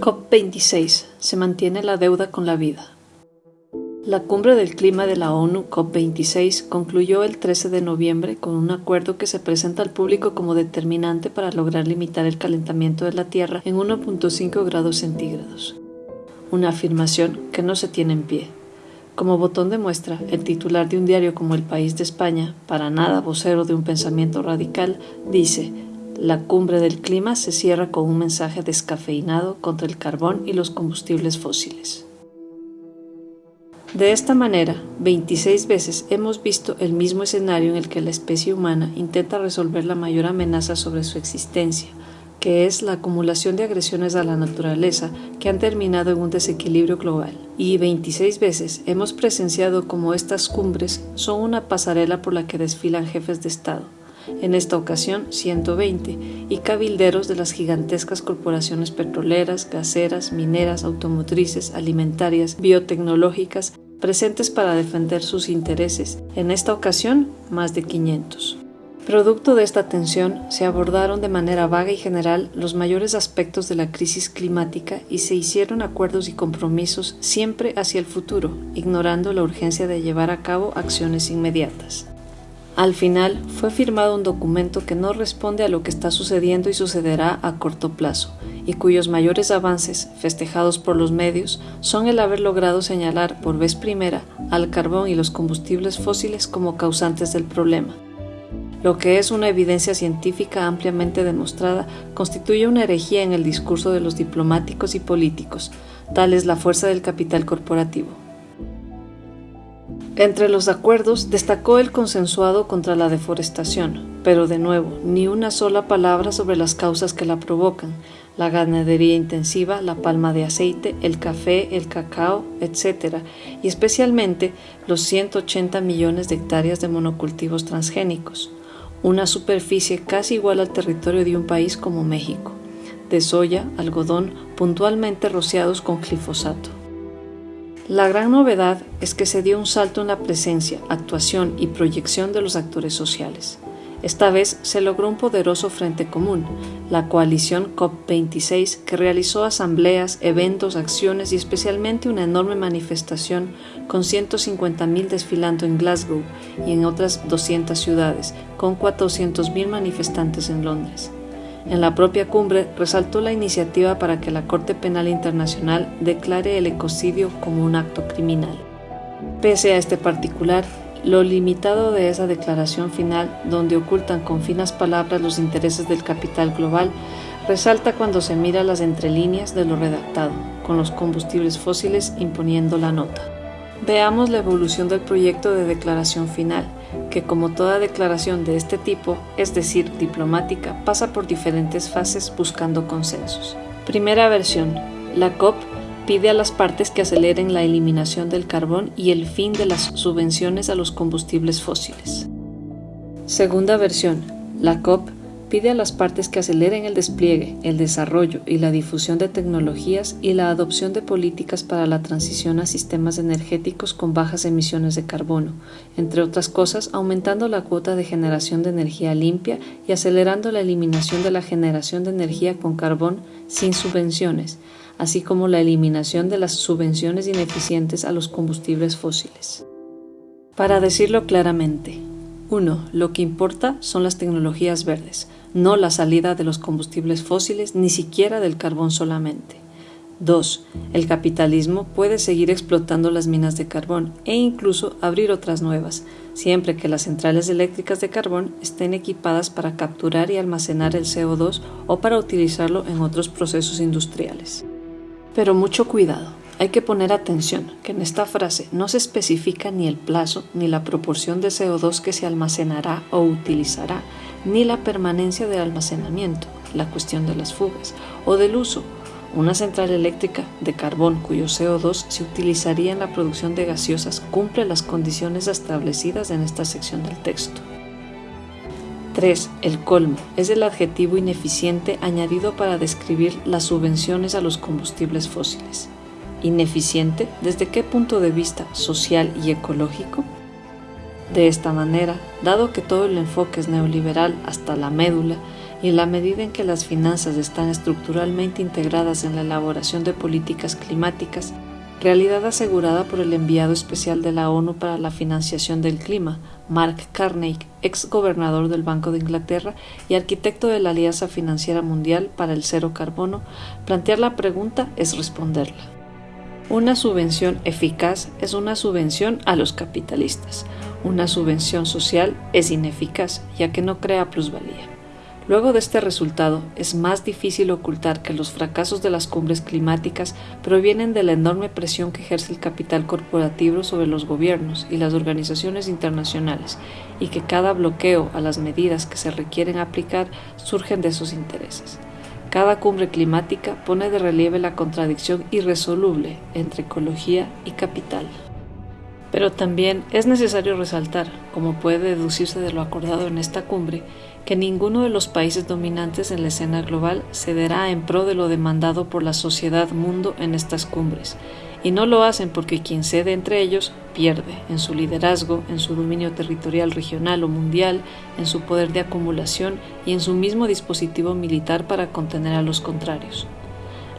COP26. Se mantiene la deuda con la vida. La cumbre del clima de la ONU COP26 concluyó el 13 de noviembre con un acuerdo que se presenta al público como determinante para lograr limitar el calentamiento de la Tierra en 1.5 grados centígrados. Una afirmación que no se tiene en pie. Como botón de muestra, el titular de un diario como El País de España, para nada vocero de un pensamiento radical, dice la cumbre del clima se cierra con un mensaje descafeinado contra el carbón y los combustibles fósiles. De esta manera, 26 veces hemos visto el mismo escenario en el que la especie humana intenta resolver la mayor amenaza sobre su existencia, que es la acumulación de agresiones a la naturaleza que han terminado en un desequilibrio global. Y 26 veces hemos presenciado como estas cumbres son una pasarela por la que desfilan jefes de Estado, en esta ocasión 120, y cabilderos de las gigantescas corporaciones petroleras, gaseras, mineras, automotrices, alimentarias, biotecnológicas, presentes para defender sus intereses, en esta ocasión más de 500. Producto de esta tensión, se abordaron de manera vaga y general los mayores aspectos de la crisis climática y se hicieron acuerdos y compromisos siempre hacia el futuro, ignorando la urgencia de llevar a cabo acciones inmediatas. Al final fue firmado un documento que no responde a lo que está sucediendo y sucederá a corto plazo, y cuyos mayores avances, festejados por los medios, son el haber logrado señalar por vez primera al carbón y los combustibles fósiles como causantes del problema. Lo que es una evidencia científica ampliamente demostrada constituye una herejía en el discurso de los diplomáticos y políticos, tal es la fuerza del capital corporativo. Entre los acuerdos destacó el consensuado contra la deforestación, pero de nuevo, ni una sola palabra sobre las causas que la provocan, la ganadería intensiva, la palma de aceite, el café, el cacao, etc., y especialmente los 180 millones de hectáreas de monocultivos transgénicos, una superficie casi igual al territorio de un país como México, de soya, algodón, puntualmente rociados con glifosato. La gran novedad es que se dio un salto en la presencia, actuación y proyección de los actores sociales. Esta vez se logró un poderoso frente común, la coalición COP26, que realizó asambleas, eventos, acciones y especialmente una enorme manifestación con 150.000 desfilando en Glasgow y en otras 200 ciudades, con 400.000 manifestantes en Londres. En la propia cumbre resaltó la iniciativa para que la Corte Penal Internacional declare el ecocidio como un acto criminal. Pese a este particular, lo limitado de esa declaración final, donde ocultan con finas palabras los intereses del capital global, resalta cuando se mira las entrelíneas de lo redactado, con los combustibles fósiles imponiendo la nota. Veamos la evolución del proyecto de declaración final, que como toda declaración de este tipo, es decir, diplomática, pasa por diferentes fases buscando consensos. Primera versión. La COP pide a las partes que aceleren la eliminación del carbón y el fin de las subvenciones a los combustibles fósiles. Segunda versión. La COP pide a las partes que aceleren el despliegue, el desarrollo y la difusión de tecnologías y la adopción de políticas para la transición a sistemas energéticos con bajas emisiones de carbono, entre otras cosas aumentando la cuota de generación de energía limpia y acelerando la eliminación de la generación de energía con carbón sin subvenciones, así como la eliminación de las subvenciones ineficientes a los combustibles fósiles. Para decirlo claramente, 1. Lo que importa son las tecnologías verdes, no la salida de los combustibles fósiles ni siquiera del carbón solamente. 2. El capitalismo puede seguir explotando las minas de carbón e incluso abrir otras nuevas, siempre que las centrales eléctricas de carbón estén equipadas para capturar y almacenar el CO2 o para utilizarlo en otros procesos industriales. Pero mucho cuidado, hay que poner atención que en esta frase no se especifica ni el plazo ni la proporción de CO2 que se almacenará o utilizará, ni la permanencia del almacenamiento, la cuestión de las fugas, o del uso. Una central eléctrica de carbón cuyo CO2 se utilizaría en la producción de gaseosas cumple las condiciones establecidas en esta sección del texto. 3. El colmo es el adjetivo ineficiente añadido para describir las subvenciones a los combustibles fósiles. ¿Ineficiente desde qué punto de vista social y ecológico? De esta manera, dado que todo el enfoque es neoliberal hasta la médula, y en la medida en que las finanzas están estructuralmente integradas en la elaboración de políticas climáticas, realidad asegurada por el enviado especial de la ONU para la financiación del clima, Mark Carney, ex gobernador del Banco de Inglaterra y arquitecto de la Alianza Financiera Mundial para el Cero Carbono, plantear la pregunta es responderla. Una subvención eficaz es una subvención a los capitalistas. Una subvención social es ineficaz, ya que no crea plusvalía. Luego de este resultado, es más difícil ocultar que los fracasos de las cumbres climáticas provienen de la enorme presión que ejerce el capital corporativo sobre los gobiernos y las organizaciones internacionales, y que cada bloqueo a las medidas que se requieren aplicar surgen de esos intereses. Cada cumbre climática pone de relieve la contradicción irresoluble entre ecología y capital. Pero también es necesario resaltar, como puede deducirse de lo acordado en esta cumbre, que ninguno de los países dominantes en la escena global cederá en pro de lo demandado por la sociedad mundo en estas cumbres, y no lo hacen porque quien cede entre ellos pierde en su liderazgo, en su dominio territorial regional o mundial, en su poder de acumulación y en su mismo dispositivo militar para contener a los contrarios.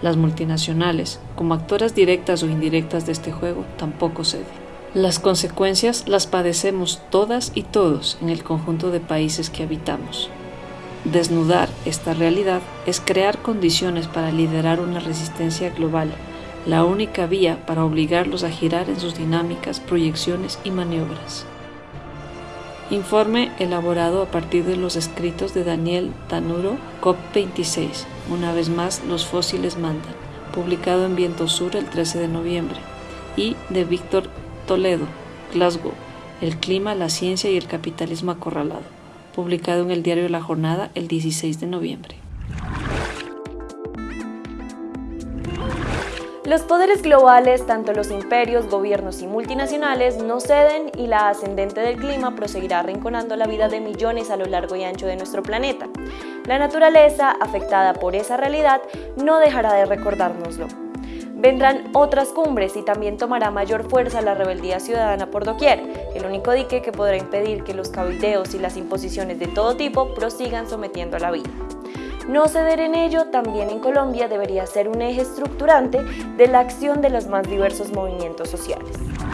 Las multinacionales, como actoras directas o indirectas de este juego, tampoco ceden. Las consecuencias las padecemos todas y todos en el conjunto de países que habitamos. Desnudar esta realidad es crear condiciones para liderar una resistencia global, la única vía para obligarlos a girar en sus dinámicas, proyecciones y maniobras. Informe elaborado a partir de los escritos de Daniel Tanuro, COP26, una vez más los fósiles mandan, publicado en Viento Sur el 13 de noviembre, y de Víctor Toledo, Glasgow, El clima, la ciencia y el capitalismo acorralado, publicado en el diario La Jornada el 16 de noviembre. Los poderes globales, tanto los imperios, gobiernos y multinacionales, no ceden y la ascendente del clima proseguirá arrinconando la vida de millones a lo largo y ancho de nuestro planeta. La naturaleza, afectada por esa realidad, no dejará de recordárnoslo. Vendrán otras cumbres y también tomará mayor fuerza la rebeldía ciudadana por doquier, el único dique que podrá impedir que los cabildeos y las imposiciones de todo tipo prosigan sometiendo a la vida. No ceder en ello también en Colombia debería ser un eje estructurante de la acción de los más diversos movimientos sociales.